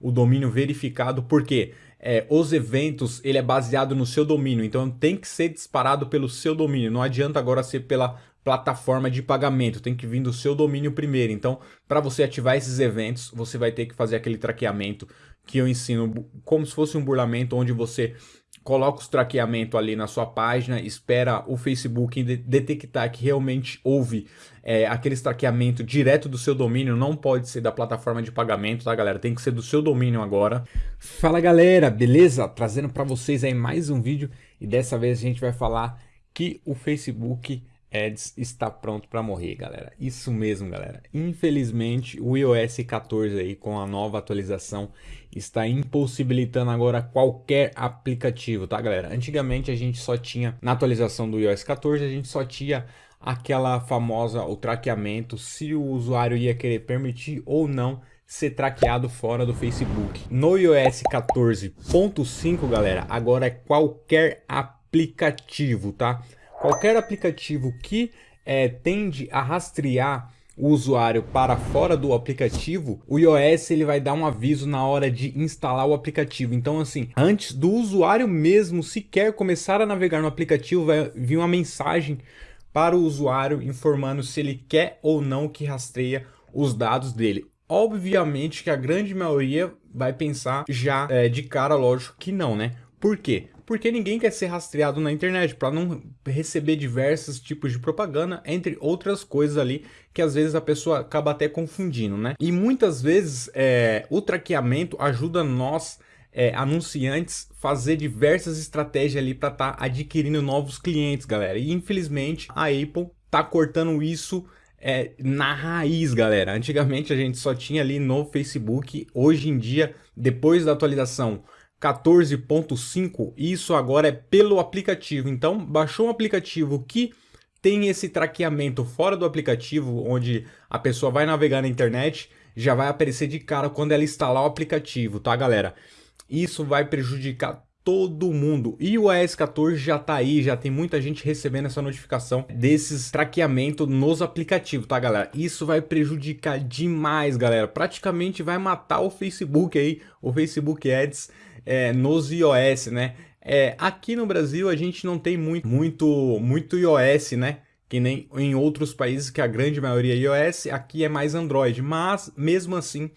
o domínio verificado, porque é, os eventos ele é baseado no seu domínio, então tem que ser disparado pelo seu domínio, não adianta agora ser pela plataforma de pagamento, tem que vir do seu domínio primeiro. Então, para você ativar esses eventos, você vai ter que fazer aquele traqueamento que eu ensino como se fosse um burlamento, onde você coloca os traqueamento ali na sua página, espera o Facebook detectar que realmente houve é, aquele traqueamento direto do seu domínio, não pode ser da plataforma de pagamento, tá galera? Tem que ser do seu domínio agora. Fala galera, beleza? Trazendo para vocês aí mais um vídeo e dessa vez a gente vai falar que o Facebook Ads está pronto para morrer, galera. Isso mesmo, galera. Infelizmente, o iOS 14 aí com a nova atualização está impossibilitando agora qualquer aplicativo, tá, galera? Antigamente a gente só tinha na atualização do iOS 14, a gente só tinha aquela famosa o traqueamento, se o usuário ia querer permitir ou não ser traqueado fora do Facebook. No iOS 14.5, galera, agora é qualquer aplicativo, tá? Qualquer aplicativo que é, tende a rastrear o usuário para fora do aplicativo, o iOS ele vai dar um aviso na hora de instalar o aplicativo. Então assim, antes do usuário mesmo sequer começar a navegar no aplicativo, vai vir uma mensagem para o usuário informando se ele quer ou não que rastreia os dados dele. Obviamente que a grande maioria vai pensar já é, de cara, lógico que não, né? Por quê? Porque ninguém quer ser rastreado na internet para não receber diversos tipos de propaganda, entre outras coisas ali que às vezes a pessoa acaba até confundindo, né? E muitas vezes é, o traqueamento ajuda nós é, anunciantes fazer diversas estratégias ali para estar tá adquirindo novos clientes, galera. E infelizmente a Apple tá cortando isso é, na raiz, galera. Antigamente a gente só tinha ali no Facebook, hoje em dia, depois da atualização 14.5, isso agora é pelo aplicativo. Então, baixou um aplicativo que tem esse traqueamento fora do aplicativo, onde a pessoa vai navegar na internet, já vai aparecer de cara quando ela instalar o aplicativo, tá, galera? Isso vai prejudicar todo mundo. E o iOS 14 já tá aí, já tem muita gente recebendo essa notificação desses traqueamento nos aplicativos, tá galera? Isso vai prejudicar demais, galera. Praticamente vai matar o Facebook aí, o Facebook Ads é, nos iOS, né? É, aqui no Brasil a gente não tem muito, muito, muito iOS, né? Que nem em outros países que a grande maioria é iOS, aqui é mais Android. Mas, mesmo assim,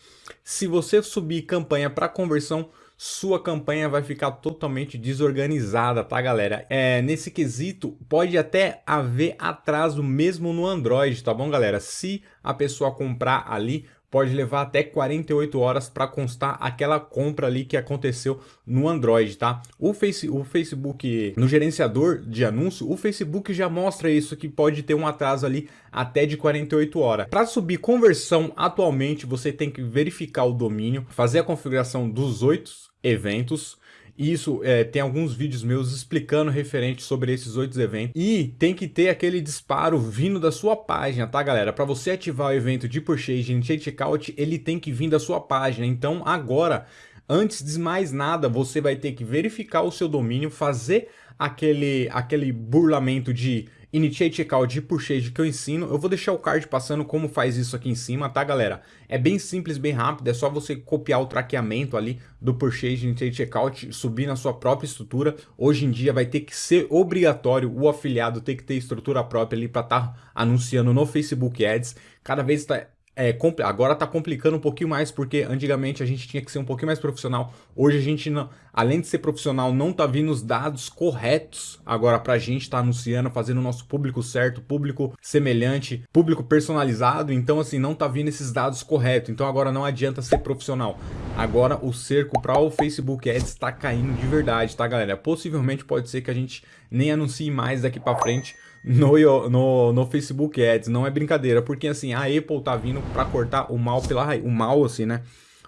se você subir campanha para conversão, sua campanha vai ficar totalmente desorganizada, tá galera? É, nesse quesito, pode até haver atraso mesmo no Android, tá bom galera? Se a pessoa comprar ali pode levar até 48 horas para constar aquela compra ali que aconteceu no Android, tá? O, face, o Facebook, no gerenciador de anúncio, o Facebook já mostra isso que pode ter um atraso ali até de 48 horas. Para subir conversão, atualmente você tem que verificar o domínio, fazer a configuração dos oito eventos, isso é, tem alguns vídeos meus explicando referente sobre esses oito eventos. E tem que ter aquele disparo vindo da sua página, tá galera? Para você ativar o evento de purchase em checkout, ele tem que vir da sua página. Então agora, antes de mais nada, você vai ter que verificar o seu domínio, fazer aquele, aquele burlamento de Initiate Checkout de Purchase que eu ensino. Eu vou deixar o card passando como faz isso aqui em cima, tá galera? É bem simples, bem rápido, é só você copiar o traqueamento ali do Purchase Initiate Checkout, subir na sua própria estrutura. Hoje em dia vai ter que ser obrigatório o afiliado ter que ter estrutura própria ali para estar tá anunciando no Facebook Ads. Cada vez está é, agora está complicando um pouquinho mais, porque antigamente a gente tinha que ser um pouquinho mais profissional. Hoje a gente, não, além de ser profissional, não está vindo os dados corretos agora para a gente estar tá anunciando, fazendo o nosso público certo, público semelhante, público personalizado. Então, assim, não está vindo esses dados corretos. Então, agora não adianta ser profissional. Agora o cerco para o Facebook Ads está caindo de verdade, tá, galera? Possivelmente pode ser que a gente nem anuncie mais daqui para frente no, no, no Facebook Ads, não é brincadeira, porque assim, a Apple tá vindo para cortar o mal pela raiz, o mal assim, né?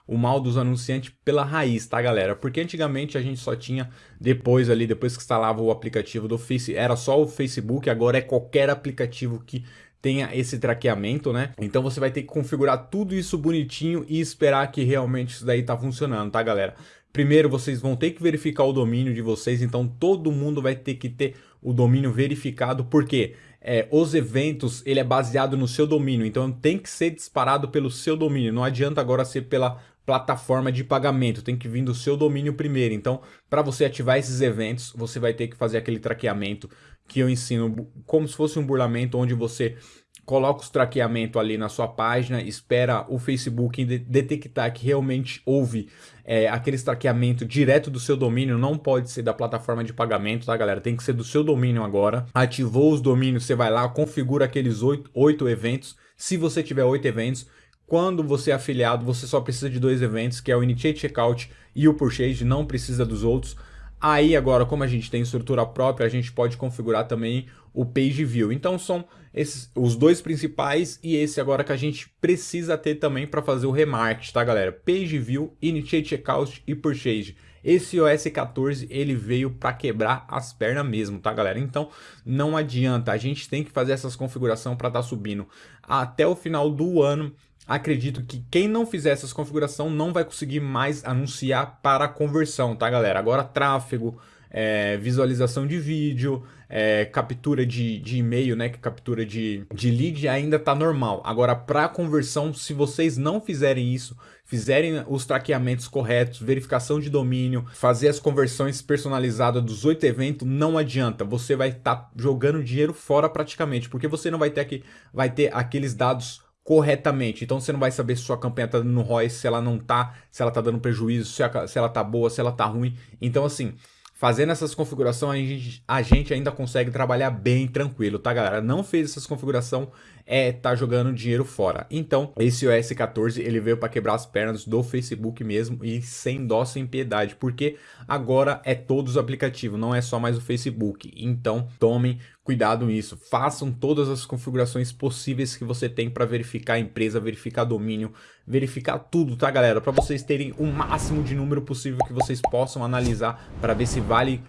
O mal dos anunciantes pela raiz, tá galera? Porque antigamente a gente só tinha, depois ali, depois que instalava o aplicativo do Face, era só o Facebook, agora é qualquer aplicativo que tenha esse traqueamento, né? Então você vai ter que configurar tudo isso bonitinho e esperar que realmente isso daí tá funcionando, tá galera? Primeiro vocês vão ter que verificar o domínio de vocês, então todo mundo vai ter que ter o domínio verificado, porque é, os eventos ele é baseado no seu domínio, então tem que ser disparado pelo seu domínio, não adianta agora ser pela plataforma de pagamento, tem que vir do seu domínio primeiro. Então, para você ativar esses eventos, você vai ter que fazer aquele traqueamento que eu ensino como se fosse um burlamento onde você coloca os traqueamento ali na sua página, espera o Facebook detectar que realmente houve é, aquele traqueamento direto do seu domínio, não pode ser da plataforma de pagamento, tá galera? Tem que ser do seu domínio agora. Ativou os domínios, você vai lá, configura aqueles oito, eventos, se você tiver oito eventos, quando você é afiliado, você só precisa de dois eventos, que é o Initiate Checkout e o Purchase, não precisa dos outros. Aí agora, como a gente tem estrutura própria, a gente pode configurar também o Page View. Então são esses, os dois principais e esse agora que a gente precisa ter também para fazer o remarket, tá galera? Page View, Initiate Checkout e Purchase. Esse OS 14 ele veio para quebrar as pernas mesmo, tá galera? Então não adianta, a gente tem que fazer essas configurações para estar tá subindo até o final do ano acredito que quem não fizer essas configuração não vai conseguir mais anunciar para conversão, tá galera? Agora tráfego, é, visualização de vídeo, é, captura de, de e-mail, né, captura de, de lead ainda tá normal. Agora para conversão, se vocês não fizerem isso, fizerem os traqueamentos corretos, verificação de domínio, fazer as conversões personalizadas dos oito eventos, não adianta. Você vai estar tá jogando dinheiro fora praticamente, porque você não vai ter aqui, vai ter aqueles dados corretamente. Então você não vai saber se sua campanha tá dando ROI, se ela não tá, se ela tá dando prejuízo, se, a, se ela tá boa, se ela tá ruim. Então assim, fazendo essas configurações a gente, a gente ainda consegue trabalhar bem tranquilo, tá galera? Não fez essas configurações, é tá jogando dinheiro fora. Então, esse OS 14 ele veio para quebrar as pernas do Facebook mesmo e sem dó, sem piedade, porque agora é todos os aplicativos, não é só mais o Facebook. Então, tomem cuidado nisso, façam todas as configurações possíveis que você tem para verificar a empresa, verificar domínio, verificar tudo, tá galera? Para vocês terem o máximo de número possível que vocês possam analisar para ver se vale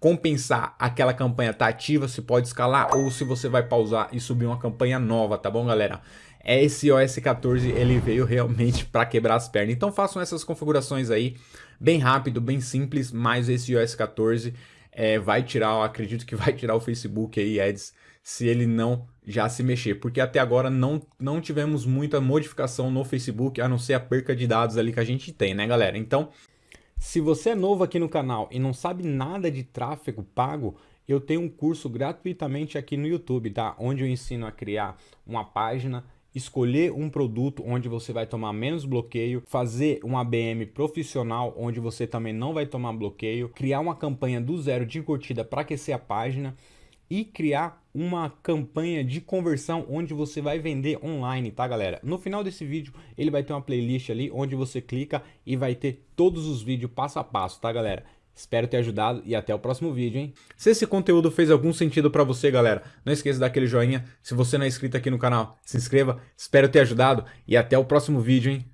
compensar aquela campanha tá ativa, se pode escalar ou se você vai pausar e subir uma campanha nova, tá bom galera? Esse OS 14 ele veio realmente para quebrar as pernas, então façam essas configurações aí, bem rápido, bem simples, mas esse OS 14 é, vai tirar, acredito que vai tirar o Facebook aí, ads, se ele não já se mexer, porque até agora não, não tivemos muita modificação no Facebook, a não ser a perca de dados ali que a gente tem, né galera? Então, se você é novo aqui no canal e não sabe nada de tráfego pago, eu tenho um curso gratuitamente aqui no YouTube, tá? Onde eu ensino a criar uma página, escolher um produto onde você vai tomar menos bloqueio, fazer um ABM profissional onde você também não vai tomar bloqueio, criar uma campanha do zero de curtida para aquecer a página e criar uma campanha de conversão onde você vai vender online, tá galera? No final desse vídeo ele vai ter uma playlist ali onde você clica e vai ter todos os vídeos passo a passo, tá galera? Espero ter ajudado e até o próximo vídeo, hein? Se esse conteúdo fez algum sentido para você, galera, não esqueça daquele joinha. Se você não é inscrito aqui no canal, se inscreva. Espero ter ajudado e até o próximo vídeo, hein?